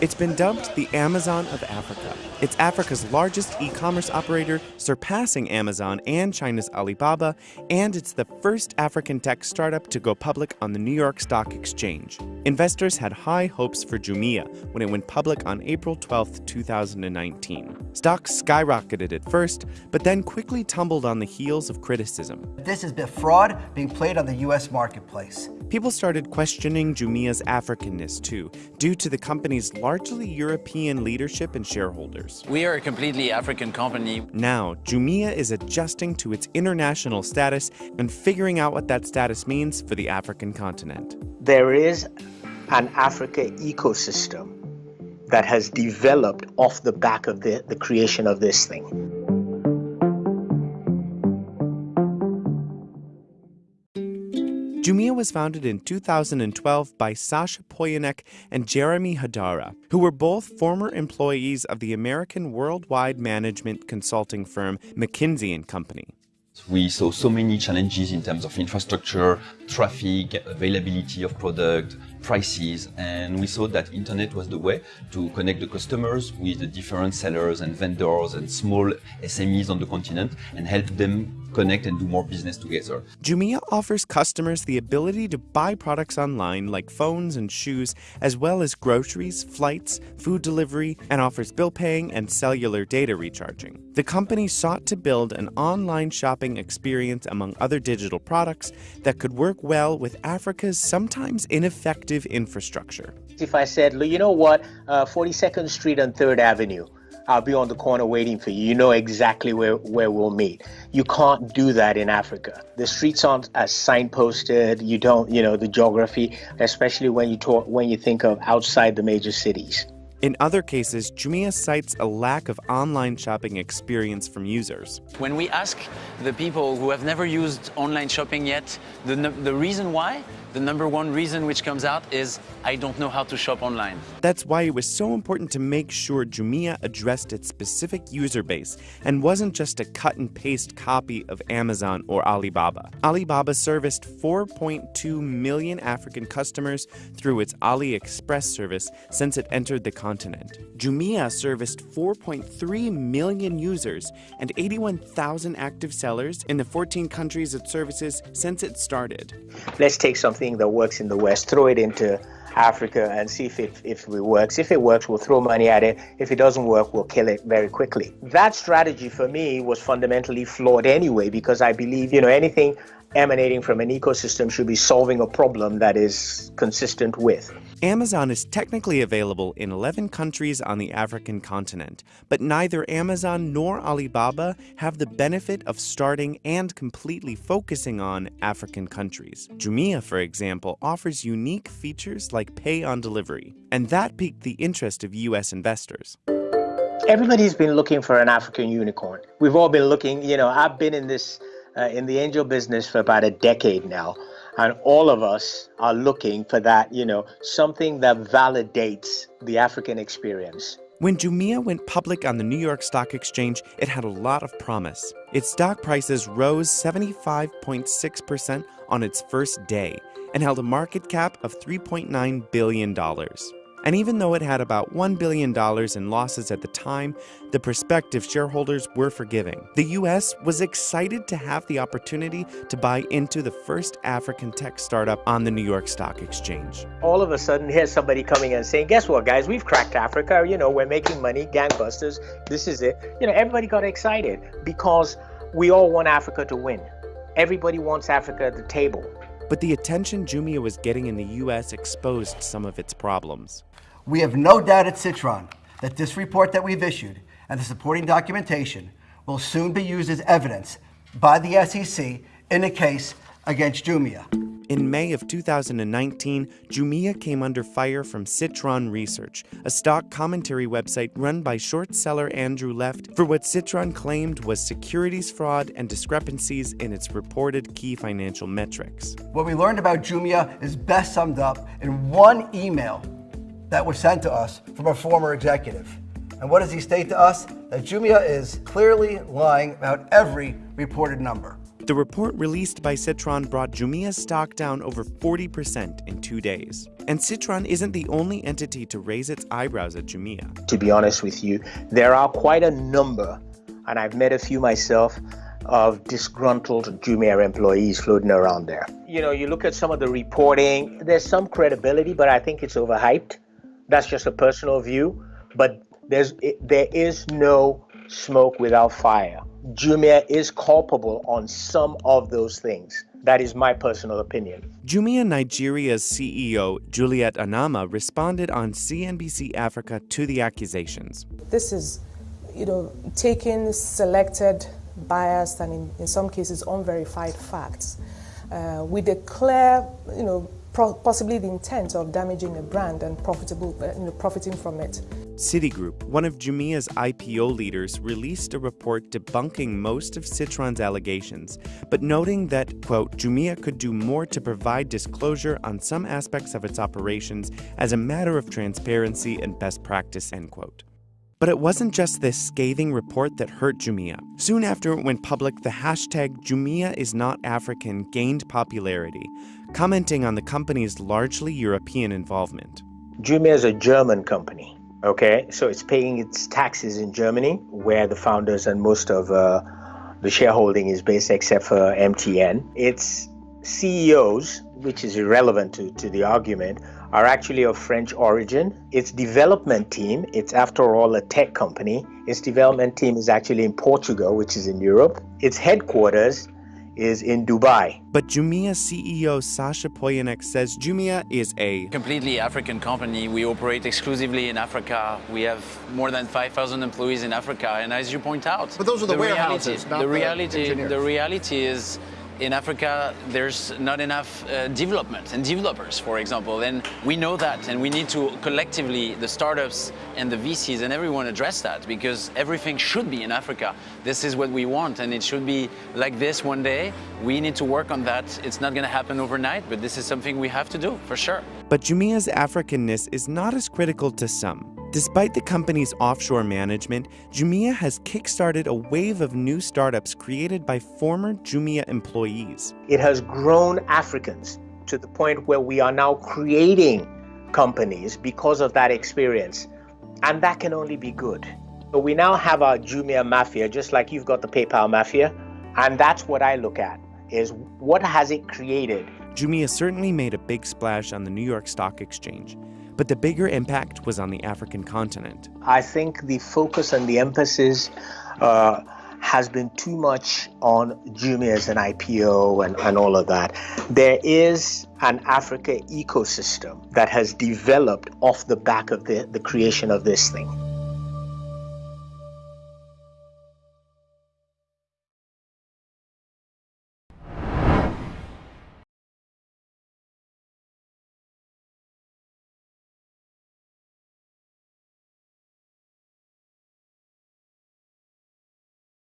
It's been dubbed the Amazon of Africa. It's Africa's largest e commerce operator, surpassing Amazon and China's Alibaba, and it's the first African tech startup to go public on the New York Stock Exchange. Investors had high hopes for Jumia when it went public on April 12, 2019. Stocks skyrocketed at first, but then quickly tumbled on the heels of criticism. This is a fraud being played on the U.S. marketplace. People started questioning Jumia's Africanness too, due to the company's largely European leadership and shareholders. We are a completely African company. Now, Jumia is adjusting to its international status and figuring out what that status means for the African continent. There is an Africa ecosystem that has developed off the back of the, the creation of this thing. Jumia was founded in 2012 by Sacha Poignonnec and Jeremy Hodara, who were both former employees of the American worldwide management consulting firm McKinsey & Company. We saw so many challenges in terms of infrastructure, traffic, availability of product, prices, and we saw that internet was the way to connect the customers with the different sellers and vendors and small SMEs on the continent and help them connect and do more business together. Jumia offers customers the ability to buy products online like phones and shoes, as well as groceries, flights, food delivery, and offers bill paying and cellular data recharging. The company sought to build an online shopping experience among other digital products that could work well with Africa's sometimes ineffective infrastructure. If I said, you know what, uh, 42nd Street and 3rd Avenue, I'll be on the corner waiting for you. You know exactly where, where we'll meet. You can't do that in Africa. The streets aren't as signposted. You don't, you know, the geography, especially when you talk when you think of outside the major cities. In other cases, Jumia cites a lack of online shopping experience from users. When we ask the people who have never used online shopping yet, the, the reason why, the number one reason which comes out is I don't know how to shop online. That's why it was so important to make sure Jumia addressed its specific user base and wasn't just a cut and paste copy of Amazon or Alibaba. Alibaba serviced 4.2 million African customers through its AliExpress service since it entered the continent. Jumia serviced 4.3 million users and 81,000 active sellers in the 14 countries it services since it started. Let's take something that works in the West, throw it into Africa and see if it, if it works. If it works, we'll throw money at it. If it doesn't work, we'll kill it very quickly. That strategy for me was fundamentally flawed anyway, because I believe, you know, anything emanating from an ecosystem should be solving a problem that is consistent with. Amazon is technically available in 11 countries on the African continent, but neither Amazon nor Alibaba have the benefit of starting and completely focusing on African countries. Jumia, for example, offers unique features like pay on delivery, and that piqued the interest of US investors. Everybody's been looking for an African unicorn. We've all been looking, you know, I've been in this uh, in the angel business for about a decade now and all of us are looking for that you know something that validates the african experience when Jumia went public on the New York Stock Exchange, it had a lot of promise. Its stock prices rose 75.6% on its first day and held a market cap of $3.9 billion. And even though it had about $1 billion in losses at the time, the prospective shareholders were forgiving. The US was excited to have the opportunity to buy into the first African tech startup on the New York Stock Exchange. All of a sudden, here's somebody coming and saying, Guess what, guys? We've cracked Africa. You know, we're making money, gangbusters. This is it. You know, everybody got excited because we all want Africa to win. Everybody wants Africa at the table. But the attention Jumia was getting in the US exposed some of its problems. We have no doubt at Citron that this report that we've issued and the supporting documentation will soon be used as evidence by the SEC in a case against Jumia. In May of 2019, Jumia came under fire from Citron Research, a stock commentary website run by short seller Andrew Left, for what Citron claimed was securities fraud and discrepancies in its reported key financial metrics. What we learned about Jumia is best summed up in one email that was sent to us from a former executive. And what does he state to us? That Jumia is clearly lying about every reported number. The report released by Citron brought Jumia's stock down over 40% in two days. And Citron isn't the only entity to raise its eyebrows at Jumia. To be honest with you, there are quite a number, and I've met a few myself, of disgruntled Jumia employees floating around there. You know, you look at some of the reporting, there's some credibility, but I think it's overhyped. That's just a personal view, but there's there is no smoke without fire. Jumia is culpable on some of those things. That is my personal opinion. Jumia Nigeria's CEO, Juliet Anammah, responded on CNBC Africa to the accusations. This is, you know, taking selected, biased, and in, in some cases unverified facts uh, with a clear, you know, possibly the intent of damaging a brand and profitable, uh, you know, profiting from it. Citigroup, one of Jumia's IPO leaders, released a report debunking most of Citron's allegations, but noting that, quote, Jumia could do more to provide disclosure on some aspects of its operations as a matter of transparency and best practice, end quote. But it wasn't just this scathing report that hurt Jumia. Soon after it went public, the hashtag Jumia is not African gained popularity, commenting on the company's largely European involvement. Jumia is a German company. Okay, so it's paying its taxes in Germany, where the founders and most of uh, the shareholding is based, except for MTN. Its CEOs, which is irrelevant to, to the argument, are actually of French origin. Its development team, it's after all a tech company, its development team is actually in Portugal, which is in Europe. Its headquarters is in Dubai. But Jumia CEO Sacha Poignonnec says Jumia is a completely African company. We operate exclusively in Africa. We have more than 5,000 employees in Africa. And as you point out, but those are the, the warehouses, reality, the reality, the, the reality is in Africa, there's not enough uh, development and developers, for example, and we know that, and we need to collectively, the startups and the VCs and everyone address that because everything should be in Africa. This is what we want, and it should be like this one day. We need to work on that. It's not going to happen overnight, but this is something we have to do, for sure. But Jumia's Africanness is not as critical to some. Despite the company's offshore management, Jumia has kickstarted a wave of new startups created by former Jumia employees. It has grown Africans to the point where we are now creating companies because of that experience. And that can only be good. So we now have our Jumia mafia, just like you've got the PayPal mafia. And that's what I look at is what has it created? Jumia certainly made a big splash on the New York Stock Exchange but the bigger impact was on the African continent. I think the focus and the emphasis uh, has been too much on Jumia as an IPO and, and all of that. There is an Africa ecosystem that has developed off the back of the, the creation of this thing.